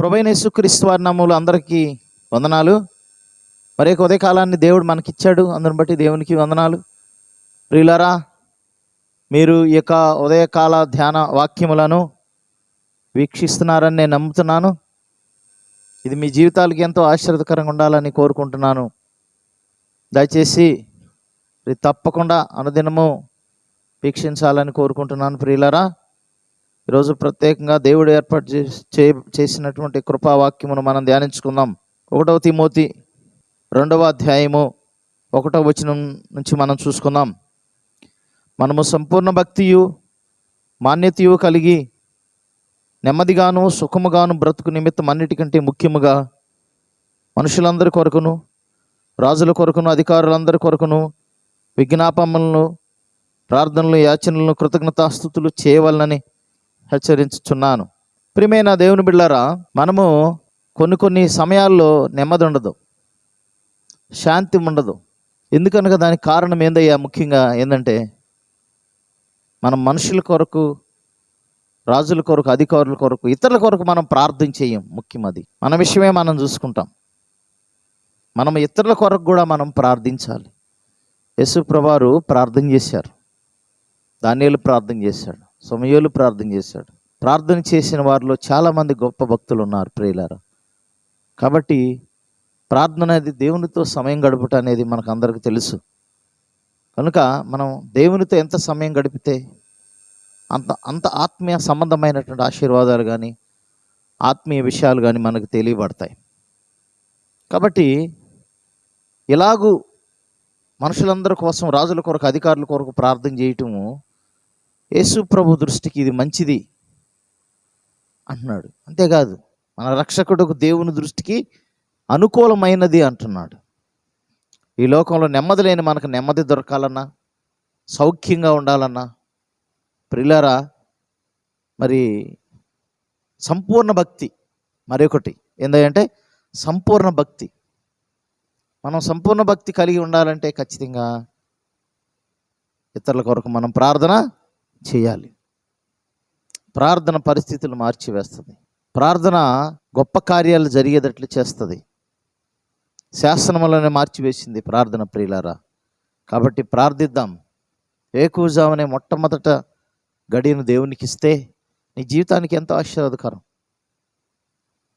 ప్రభైన యేసుక్రీస్తు వారి అందరికీ వందనాలు. మరి ఉదయకాలాన్ని దేవుడు మనకిచ్చాడు. అందరిని బట్టి దేవునికి వందనాలు. ప్రియులరా మీరు ఈ యొక్క ఉదయకాల ధ్యాన వాక్యములను వీక్షిస్తున్నారని నేను నమ్ముతున్నాను. ఇది మీ జీవితాలకి ఎంతో ఆశీర్వదకరంగా ఉండాలని కోరుకుంటున్నాను. దయచేసి ఇది తప్పకుండా అనుదినము వీక్షించాలని కోరుకుంటున్నాను ప్రియులరా. ఈరోజు ప్రత్యేకంగా దేవుడు ఏర్పాటు చే- చేసినటువంటి కృపావాక్యమును మనం ధ్యానించుకుందాం. ఒకటవ తిమోతి రెండవ అధ్యాయము ఒకటవ వచనం నుంచి మనం చూసుకుందాం. మనము సంపూర్ణ భక్తియు మాన్యతయు కలిగి నెమ్మదిగాను సుఖముగాను బ్రతుకు నిమిత్తం అన్నిటికంటే ముఖ్యముగా మనుషులందరి కొరకును రాజుల కొరకును అధికారులందరి కొరకును విజ్ఞాపములను ప్రార్థనలు యాచనలను కృతజ్ఞతాస్థుతులు చేయవలనని హెచ్చరించుచున్నాను. ప్రియమైన దేవుని బిళ్ళారా మనము కొన్ని కొన్ని సమయాల్లో నెమ్మది ఉండదు శాంతి ఉండదు ఎందుకనగా దానికి కారణం ఏందయ్యా? ముఖ్యంగా ఏంటంటే మనం మనుషుల కొరకు రాజుల కొరకు అధికారుల కొరకు ఇతరుల కొరకు మనం ప్రార్థన చేయం. ముఖ్యం అది. మన విషయమే మనం చూసుకుంటాం. మనం ఇతరుల కొరకు కూడా మనం ప్రార్థించాలి. యేసు ప్రభారు ప్రార్థన చేశారు. దానియేలు ప్రార్థన చేశాడు. సమయోలు ప్రార్థన చేశాడు. ప్రార్థన చేసిన వారిలో చాలామంది గొప్ప భక్తులు ఉన్నారు ప్రియులారా. కాబట్టి ప్రార్థన అనేది దేవునితో సమయం గడపటం అనేది మనకు అందరికీ తెలుసు. కనుక మనం దేవునితో ఎంత సమయం గడిపితే అంత అంత ఆత్మీయ సంబంధమైనటువంటి ఆశీర్వాదాలు కానీ ఆత్మీయ విషయాలు కానీ మనకు తెలియబడతాయి. కాబట్టి ఇలాగూ మనుషులందరి కోసం రాజుల కొరకు అధికారుల కొరకు ప్రార్థన చేయటము యేసు ప్రభు దృష్టికి ఇది మంచిది అంటున్నాడు. అంతేకాదు మన రక్షకుడుకు దేవుని దృష్టికి అనుకూలమైనది అంటున్నాడు. ఈ లోకంలో నెమ్మది లేని మనకు నెమ్మది దొరకాలన్నా సౌఖ్యంగా ఉండాలన్నా ప్రిలరా మరి సంపూర్ణ భక్తి మరొకటి ఏంటంటే సంపూర్ణ భక్తి. మనం సంపూర్ణ భక్తి కలిగి ఉండాలంటే ఖచ్చితంగా ఇతరుల కొరకు మనం ప్రార్థన చేయాలి. ప్రార్థన పరిస్థితులు మార్చివేస్తుంది. ప్రార్థన గొప్ప కార్యాలు జరిగేటట్లు చేస్తుంది. శాసనములనే మార్చివేసింది ప్రార్థన ప్రియులారా. కాబట్టి ప్రార్థిద్దాం. ఏకూజామనే మొట్టమొదట గడియను దేవునికి ఇస్తే నీ జీవితానికి ఎంతో ఆశీర్వాదకరం.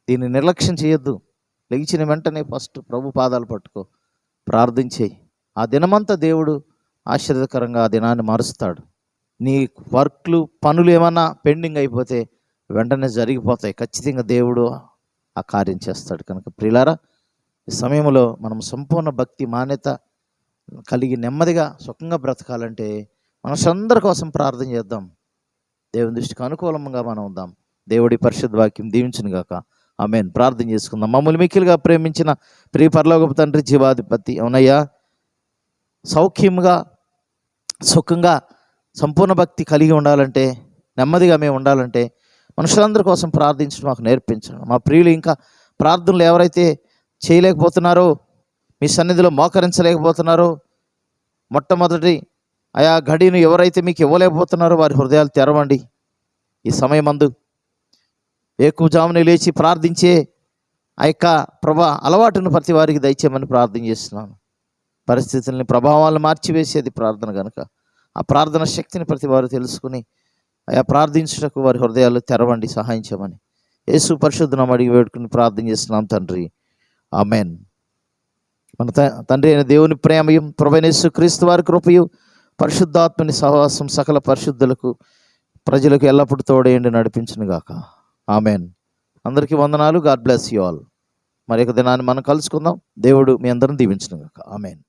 దీన్ని నిర్లక్ష్యం చేయొద్దు. లెగిచిన వెంటనే ఫస్ట్ ప్రభు పాదాలు పట్టుకో. ప్రార్థించేయి. ఆ దినమంతా దేవుడు ఆశీర్వదకరంగా ఆ దినాన్ని మారుస్తాడు. నీ వర్క్లు పనులు ఏమన్నా పెండింగ్ అయిపోతే వెంటనే జరిగిపోతాయి. ఖచ్చితంగా దేవుడు ఆ కార్యం చేస్తాడు. కనుక ప్రిలారా ఈ సమయంలో మనం సంపూర్ణ భక్తి మాన్యత కలిగి నెమ్మదిగా సుఖంగా బ్రతకాలంటే మనసందరి కోసం ప్రార్థన చేద్దాం. దేవుని దృష్టికి అనుకూలంగా మనం ఉందాం. దేవుడి పరిశుద్ధ వాక్యం దీవించును గాక. ఆమెన్. ప్రార్థన చేసుకుందాం. మమ్మల్ని మిక్కిలుగా ప్రేమించిన ప్రియ పరలోకపు తండ్రి జీవాధిపతి అవునయ్యా. సౌఖ్యంగా సుఖంగా సంపూర్ణ భక్తి కలిగి ఉండాలంటే నెమ్మదిగా మేము ఉండాలంటే మనుషులందరి కోసం ప్రార్థించడం మాకు నేర్పించండి. మా ప్రియులు ఇంకా ప్రార్థనలు ఎవరైతే చేయలేకపోతున్నారో మీ సన్నిధిలో మోకరించలేకపోతున్నారో మొట్టమొదటి ఆయా గడిని ఎవరైతే మీకు ఇవ్వలేకపోతున్నారో వారి హృదయాలు తెరవండి. ఈ సమయమందు ఏకుజామున లేచి ప్రార్థించే ఆ యొక్క ప్రభా అలవాటును ప్రతి వారికి దయచేయమని ప్రార్థన చేస్తున్నాను. పరిస్థితుల్ని ప్రభావాలను మార్చివేసేది ప్రార్థన కనుక ఆ ప్రార్థన శక్తిని ప్రతి వారు తెలుసుకుని ఆయా ప్రార్థించుటకు వారి హృదయాలు తెరవండి సహాయించమని యేసు పరిశుద్ధనం అడిగి వేడుకుని ప్రార్థన చేస్తున్నాం తండ్రి. ఆమెన్. మన త- తండ్రి అయిన దేవుని ప్రేమయం ప్రభనేసు క్రీస్తు వారి కృపయు పరిశుద్ధాత్మని సహవాసం సకల పరిశుద్ధులకు ప్రజలకు ఎల్లప్పుడూ తోడేయండి నడిపించును గాక. ఆమెన్. అందరికీ వందనాలు. God bless you all. మరి ఒక దినాన్ని మనం కలుసుకుందాం. దేవుడు మీ అందరం దీవించను గాక. ఆమెన్.